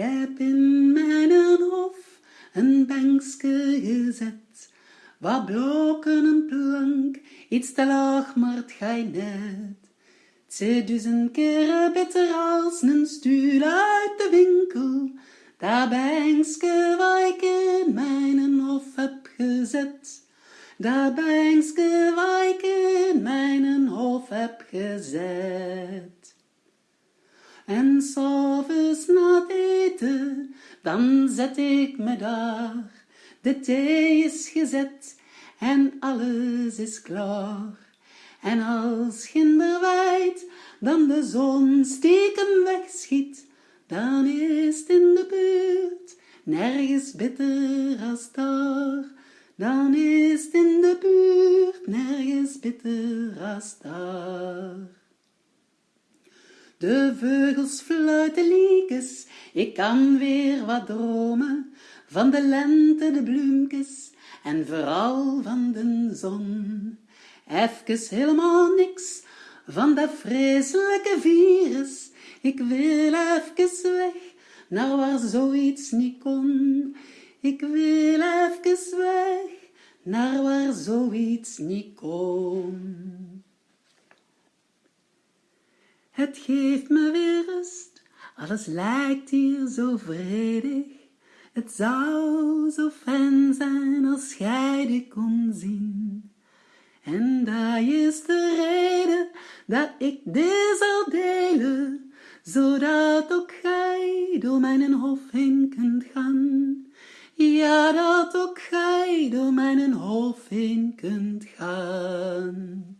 heb in mijn hof een bankske gezet, wat blokken een plank, iets te laag, maar het gaat net. Duizend keren beter als een stuur uit de winkel, daar bankske waar ik in mijn hof heb gezet. Daar bankske waar ik in mijn hof heb gezet. En s'avonds na dan zet ik me daar. De thee is gezet en alles is klaar. En als ginder wijd, dan de zon stiekem wegschiet, dan is het in de buurt nergens bitter als daar. Dan is het in de buurt nergens bitter als daar. De vogels fluiten liekes, ik kan weer wat dromen van de lente, de bloemkes en vooral van de zon. Even helemaal niks van dat vreselijke virus, ik wil even weg naar waar zoiets niet kon. Ik wil even weg naar waar zoiets niet kon. Het geeft me weer alles lijkt hier zo vredig. Het zou zo fijn zijn als gij dit kon zien. En dat is de reden dat ik dit zal delen, zodat ook gij door mijn hof heen kunt gaan. Ja, dat ook gij door mijn hof heen kunt gaan.